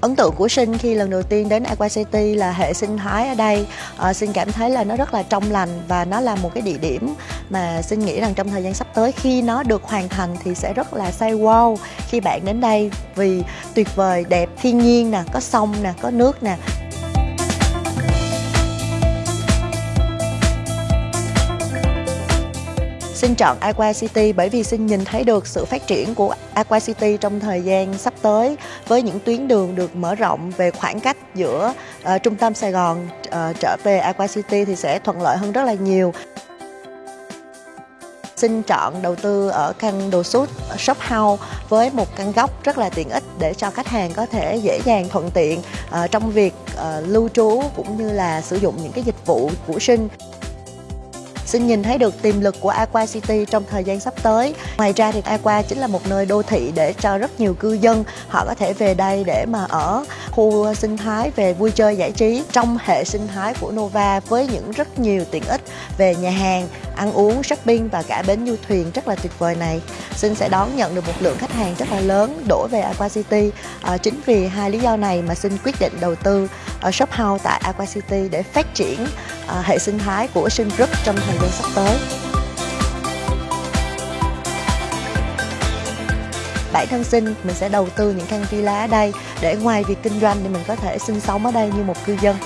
Ấn tượng của Sinh khi lần đầu tiên đến Aqua City là hệ sinh thái ở đây. À, Sinh cảm thấy là nó rất là trong lành và nó là một cái địa điểm mà Sinh nghĩ rằng trong thời gian sắp tới khi nó được hoàn thành thì sẽ rất là say wow khi bạn đến đây vì tuyệt vời, đẹp, thiên nhiên nè, có sông nè, có nước nè. Xin chọn Aqua City bởi vì xin nhìn thấy được sự phát triển của Aqua City trong thời gian sắp tới với những tuyến đường được mở rộng về khoảng cách giữa uh, trung tâm Sài Gòn uh, trở về Aqua City thì sẽ thuận lợi hơn rất là nhiều. Xin chọn đầu tư ở căn đồ sút ờ, shop house với một căn góc rất là tiện ích để cho khách hàng có thể dễ dàng thuận tiện uh, trong việc uh, lưu trú cũng như là sử dụng những cái dịch vụ của sinh xin nhìn thấy được tiềm lực của Aqua City trong thời gian sắp tới. Ngoài ra thì Aqua chính là một nơi đô thị để cho rất nhiều cư dân họ có thể về đây để mà ở khu sinh thái về vui chơi giải trí trong hệ sinh thái của Nova với những rất nhiều tiện ích về nhà hàng, ăn uống, shopping và cả bến du thuyền rất là tuyệt vời này. Xin sẽ đón nhận được một lượng khách hàng rất là lớn đổ về Aqua City. À, chính vì hai lý do này mà xin quyết định đầu tư ở shop house tại Aqua City để phát triển À, hệ sinh thái của Sinh Group trong thời gian sắp tới. bản thân sinh mình sẽ đầu tư những căn villa ở đây để ngoài việc kinh doanh thì mình có thể sinh sống ở đây như một cư dân